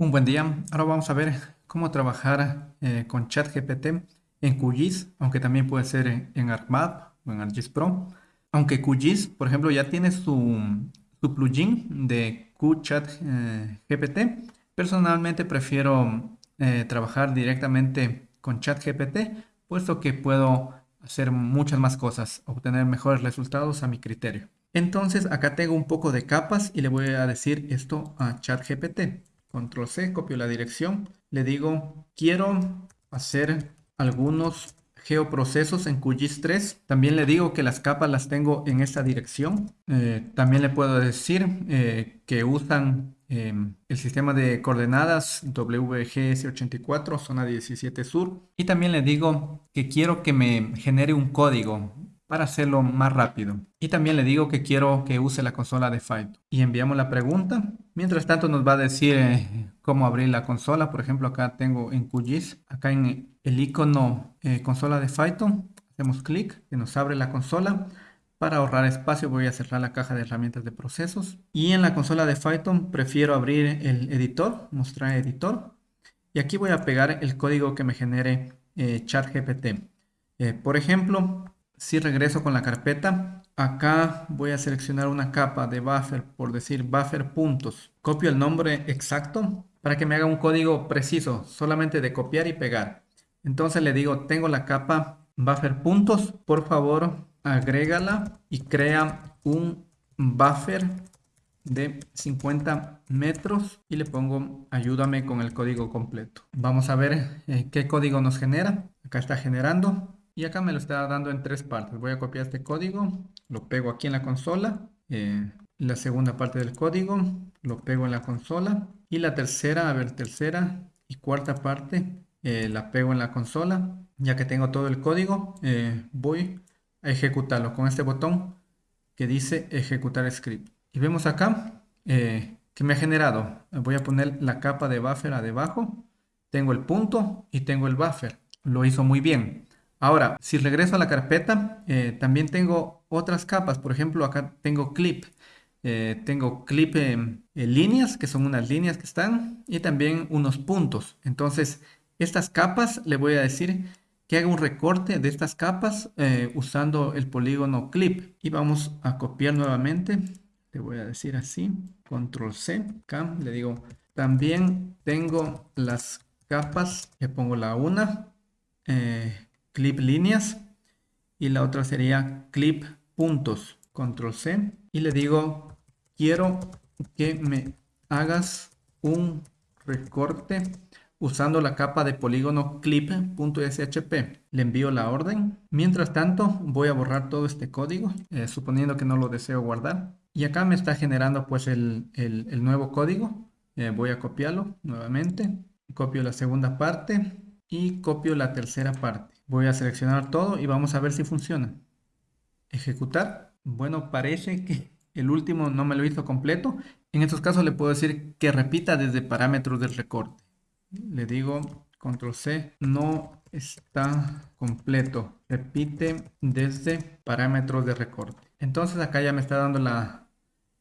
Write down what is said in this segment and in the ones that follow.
Un buen día. Ahora vamos a ver cómo trabajar eh, con ChatGPT en QGIS, aunque también puede ser en, ArcMap o en ArcGIS Pro. Aunque QGIS, por ejemplo, ya tiene su, plugin de QChatGPT, personalmente prefiero eh, trabajar directamente con ChatGPT, puesto que puedo hacer muchas más cosas, obtener mejores resultados a mi criterio. Entonces acá tengo un poco de capas y le voy a decir esto a ChatGPT. Control C, copio la dirección. Le digo, quiero hacer algunos geoprocesos en QGIS 3. También le digo que las capas las tengo en esta dirección. Eh, también le puedo decir eh, que usan em, el sistema de coordenadas WGS84, zona 17 sur. Y también le digo que quiero que me genere un código para hacerlo más rápido. Y también le digo que quiero que use la consola de Python. Y enviamos la pregunta. Mientras tanto nos va a decir eh, cómo abrir la consola. Por ejemplo, acá tengo en QGIS, acá en el icono eh, consola de Python, hacemos clic y nos abre la consola. Para ahorrar espacio voy a cerrar la caja de herramientas de procesos. Y en la consola de Python prefiero abrir el editor, mostrar editor. Y aquí voy a pegar el código que me genere eh, ChatGPT. por ejemplo, si regreso con la carpeta, acá voy a seleccionar una capa de buffer, por decir buffer puntos. Copio el nombre exacto para que me haga un código preciso, solamente de copiar y pegar. Entonces le digo, tengo la capa buffer puntos, por favor agrégala y crea un buffer de 50 metros y le pongo ayúdame con el código completo. Vamos a ver eh, qué código nos genera. Acá está generando. Y acá me lo está dando en tres partes. Voy a copiar este código, lo pego aquí en la consola. Eh, la segunda parte del código, lo pego en la consola. Y la tercera, a ver, tercera y cuarta parte, eh, la pego en la consola. Ya que tengo todo el código, eh, voy a ejecutarlo con este botón que dice ejecutar script. Y vemos acá que me ha generado. Voy a poner la capa de buffer a debajo. Tengo el punto y tengo el buffer. Lo hizo muy bien. Ahora, si regreso a la carpeta, eh, también tengo otras capas. Por ejemplo, acá tengo clip. Eh, tengo clip en, líneas, que son unas líneas que están, y también unos puntos. Entonces, estas capas le voy a decir que haga un recorte de estas capas eh, usando el polígono clip. Y vamos a copiar nuevamente. Le voy a decir así, control C, acá le digo, también tengo las capas, le pongo la una, clip líneas y la otra sería clip puntos. Control C y le digo quiero que me hagas un recorte usando la capa de polígono clip.shp. Le envío la orden. Mientras tanto voy a borrar todo este código, eh, suponiendo que no lo deseo guardar. Y acá me está generando pues el, nuevo código. Eh, voy a copiarlo nuevamente. Copio la segunda parte y copio la tercera parte. Voy a seleccionar todo y vamos a ver si funciona. Ejecutar. Bueno, parece que el último no me lo hizo completo. En estos casos le puedo decir que repita desde parámetros del recorte. Le digo control C, no está completo. Repite desde parámetros de recorte. Entonces acá ya me está dando la,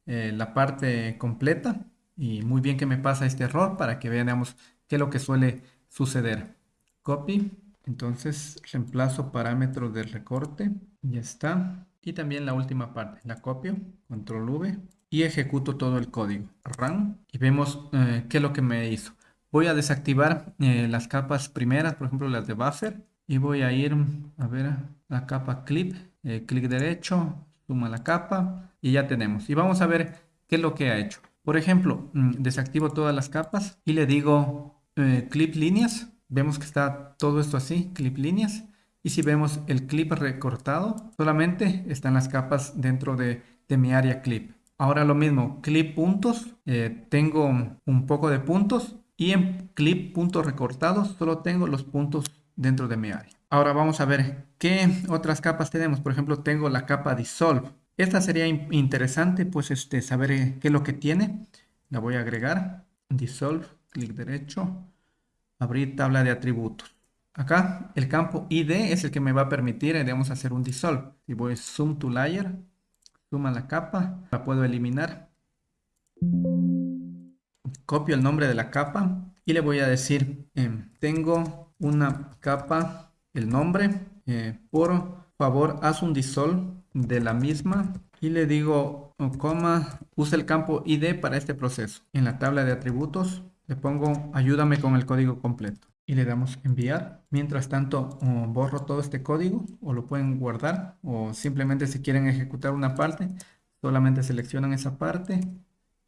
eh, la parte completa. Y muy bien que me pasa este error para que veamos qué es lo que suele suceder. Copy entonces reemplazo parámetros del recorte, ya está. Y también la última parte, la copio, control V y ejecuto todo el código. Run y vemos eh, qué es lo que me hizo. Voy a desactivar eh, las capas primeras, por ejemplo las de buffer. Y voy a ir a ver la capa clip, eh, clic derecho, suma la capa y ya tenemos. Y vamos a ver qué es lo que ha hecho. Por ejemplo, mm, desactivo todas las capas y le digo clip líneas vemos que está todo esto así, clip líneas. Y si vemos el clip recortado, solamente están las capas dentro de, mi área clip. Ahora lo mismo, clip puntos, eh, tengo un poco de puntos y en clip puntos recortados solo tengo los puntos dentro de mi área. Ahora vamos a ver qué otras capas tenemos. Por ejemplo, tengo la capa Dissolve. Esta sería interesante pues este, saber eh, qué es lo que tiene. La voy a agregar. Dissolve, clic derecho, abrir tabla de atributos. Acá el campo ID es el que me va a permitir, eh, digamos, hacer un dissolve. Si voy zoom to layer, zoom a la capa, la puedo eliminar. copio el nombre de la capa y le voy a decir, em, tengo una capa, el nombre, eh, por favor haz un dissolve de la misma y le digo, oh, coma, usa el campo ID para este proceso. En la tabla de atributos le pongo ayúdame con el código completo y le damos enviar. Mientras tanto borro todo este código o lo pueden guardar o simplemente si quieren ejecutar una parte solamente seleccionan esa parte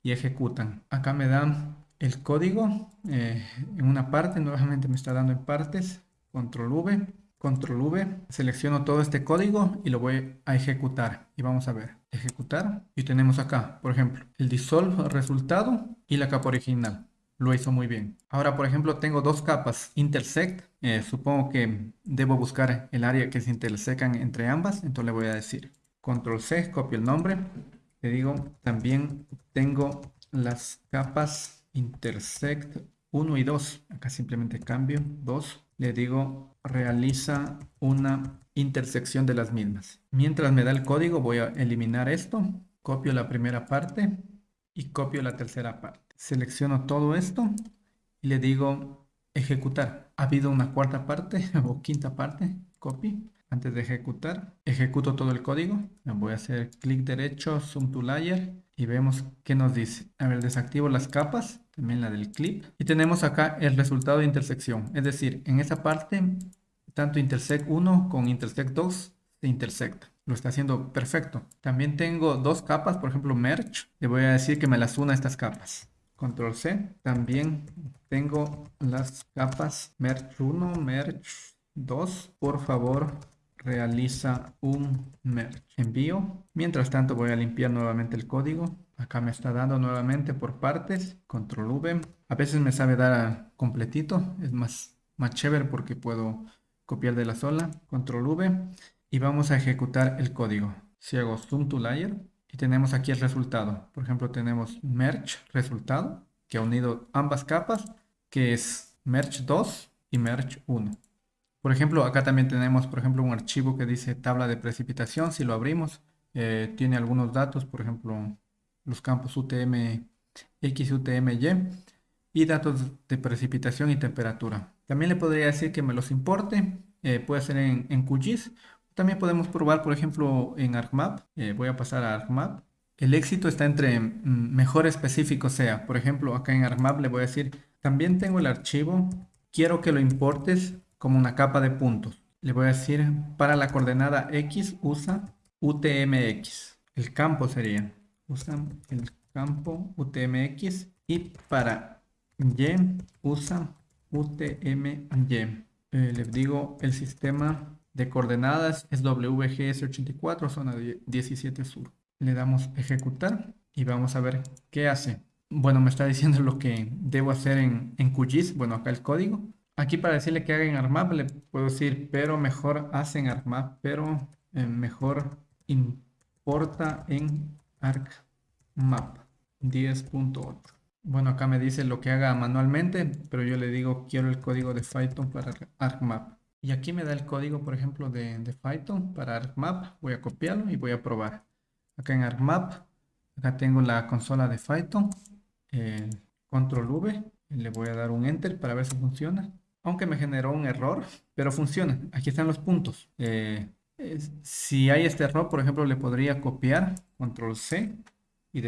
y ejecutan. Acá me dan el código eh, en una parte, nuevamente me está dando en partes, control V, control V, selecciono todo este código y lo voy a ejecutar y vamos a ver, ejecutar y tenemos acá, por ejemplo, el dissolve resultado y la capa original lo hizo muy bien. Ahora, por ejemplo, tengo dos capas intersect. Eh, supongo que debo buscar el área que se intersecan entre ambas. Entonces le voy a decir control C, copio el nombre. Le digo, también tengo las capas intersect 1 y 2. Acá simplemente cambio 2. Le digo, realiza una intersección de las mismas. Mientras me da el código, voy a eliminar esto. Copio la primera parte y copio la tercera parte. Selecciono todo esto y le digo ejecutar. Ha habido una cuarta parte o quinta parte, copy. Antes de ejecutar, ejecuto todo el código. Voy a hacer clic derecho, zoom to layer y vemos qué nos dice. A ver, desactivo las capas, también la del clip. Y tenemos acá el resultado de intersección. Es decir, en esa parte, tanto intersect 1 con intersect 2 se intersecta. Lo está haciendo perfecto. También tengo dos capas, por ejemplo, merge. Le voy a decir que me las una estas capas. Control C. También tengo las capas Merge 1, Merge 2. Por favor, realiza un merge. Envío. Mientras tanto voy a limpiar nuevamente el código. Acá me está dando nuevamente por partes. Control V. A veces me sabe dar completito. Es más, más chévere porque puedo copiar de la sola. Control V. Y vamos a ejecutar el código. Si hago zoom to layer, y tenemos aquí el resultado. Por ejemplo, tenemos merge resultado, que ha unido ambas capas, que es merge 2 y merge 1. Por ejemplo, acá también tenemos, por ejemplo, un archivo que dice tabla de precipitación. Si lo abrimos, eh, tiene algunos datos, por ejemplo, los campos UTM X, UTM Y y datos de precipitación y temperatura. También le podría decir que me los importe, eh, puede ser en, en QGIS también podemos probar, por ejemplo, en ArcMap. Eh, voy a pasar a ArcMap. El éxito está entre mm, mejor específico sea. Por ejemplo, acá en ArcMap le voy a decir, también tengo el archivo, quiero que lo importes como una capa de puntos. Le voy a decir, para la coordenada X usa UTMX. El campo sería, usa el campo UTMX. Y para Y usa UTMY. Eh, les digo el sistema de coordenadas es WGS84, zona 17 sur. Le damos ejecutar y vamos a ver qué hace. Bueno, me está diciendo lo que debo hacer en, en QGIS. Bueno, acá el código. Aquí para decirle que haga en ArcMap le puedo decir, pero mejor hace en ArcMap, pero eh, mejor importa en ArcMap 10.8. Bueno, acá me dice lo que haga manualmente, pero yo le digo quiero el código de Python para ArcMap. Y aquí me da el código, por ejemplo, de, de Python para ArcMap. Voy a copiarlo y voy a probar. Acá en ArcMap, acá tengo la consola de Python. control V. Le voy a dar un Enter para ver si funciona. Aunque me generó un error, pero funciona. Aquí están los puntos. Eh, si hay este error, por ejemplo, le podría copiar control C y,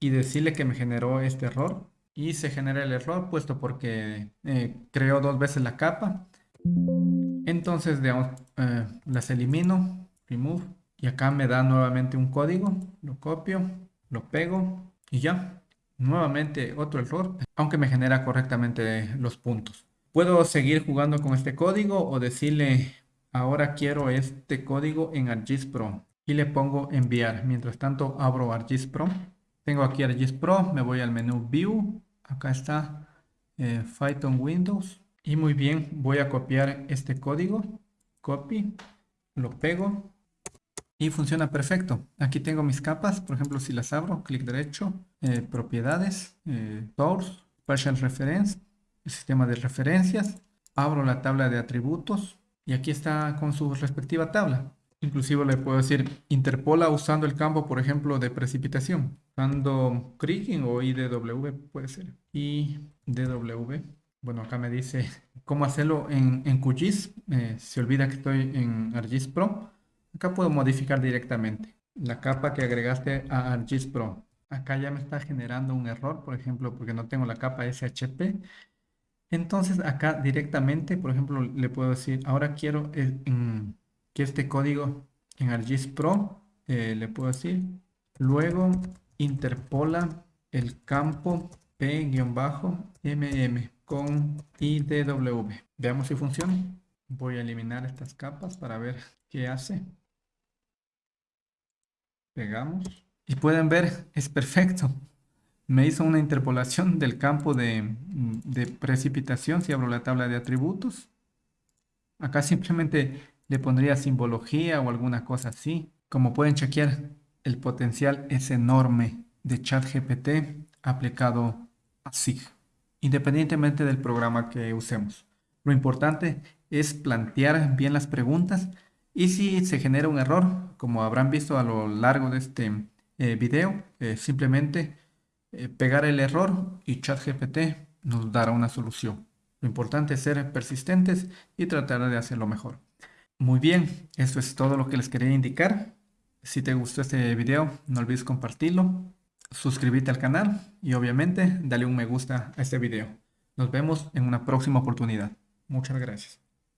y decirle que me generó este error. Y se genera el error puesto porque eh, creó dos veces la capa entonces, eh, las elimino, remove, y acá me da nuevamente un código, lo copio, lo pego y ya. Nuevamente otro error, aunque me genera correctamente los puntos. Puedo seguir jugando con este código o decirle, ahora quiero este código en ArcGIS Pro y le pongo enviar. Mientras tanto, abro ArcGIS Pro. Tengo aquí ArcGIS Pro, me voy al menú View, acá está eh, Python Windows y muy bien, voy a copiar este código, copy, lo pego y funciona perfecto. Aquí tengo mis capas, por ejemplo, si las abro, clic derecho, eh, propiedades, eh, source, partial reference, el sistema de referencias, abro la tabla de atributos y aquí está con su respectiva tabla. Inclusive le puedo decir interpola usando el campo, por ejemplo, de precipitación. Usando Kriging o IDW puede ser. IDW. Bueno, acá me dice cómo hacerlo en, en QGIS. Eh, se olvida que estoy en ArcGIS Pro. Acá puedo modificar directamente la capa que agregaste a ArcGIS Pro. Acá ya me está generando un error, por ejemplo, porque no tengo la capa SHP. Entonces acá directamente, por ejemplo, le puedo decir, ahora quiero eh, que este código en ArcGIS Pro, eh, le puedo decir, luego interpola el campo P-MM con IDW. Veamos si funciona. Voy a eliminar estas capas para ver qué hace. Pegamos. Y pueden ver, es perfecto. Me hizo una interpolación del campo de, precipitación si abro la tabla de atributos. Acá simplemente le pondría simbología o alguna cosa así. Como pueden chequear, el potencial es enorme de ChatGPT aplicado a SIG independientemente del programa que usemos. Lo importante es plantear bien las preguntas y si se genera un error, como habrán visto a lo largo de este eh, video, eh, simplemente eh, pegar el error y ChatGPT nos dará una solución. Lo importante es ser persistentes y tratar de hacerlo mejor. Muy bien, eso es todo lo que les quería indicar. Si te gustó este video, no olvides compartirlo suscríbete al canal y obviamente dale un me gusta a este video. Nos vemos en una próxima oportunidad. Muchas gracias.